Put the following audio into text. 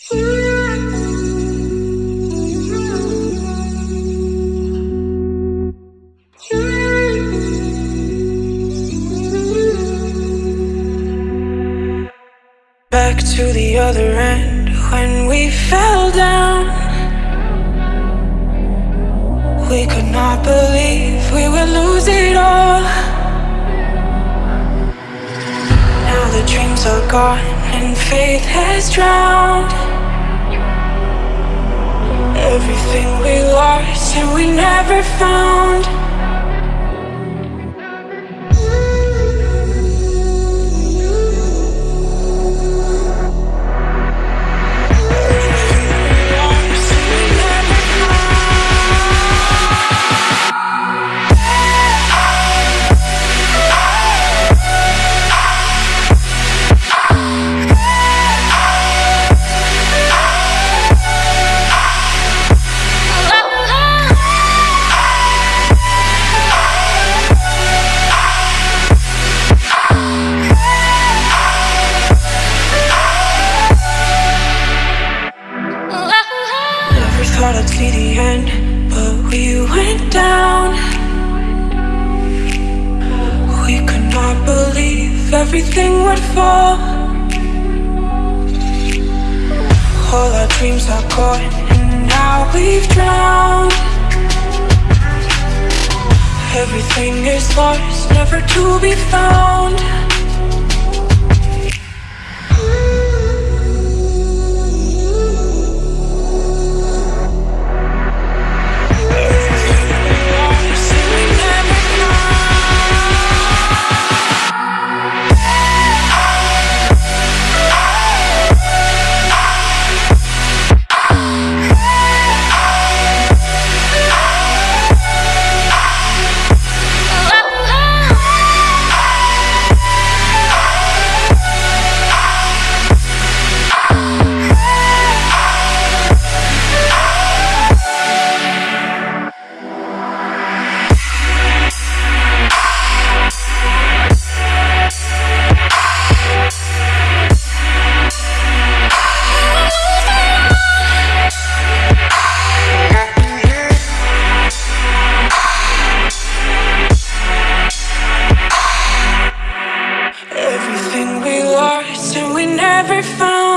Back to the other end when we fell down. We could not believe we would lose it all. The dreams are gone and faith has drowned. Everything we lost and we never found. I'd see the end, but we went down. We could not believe everything would fall. All our dreams are gone, and now we've drowned. Everything is lost, never to be found. never found